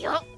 よっ。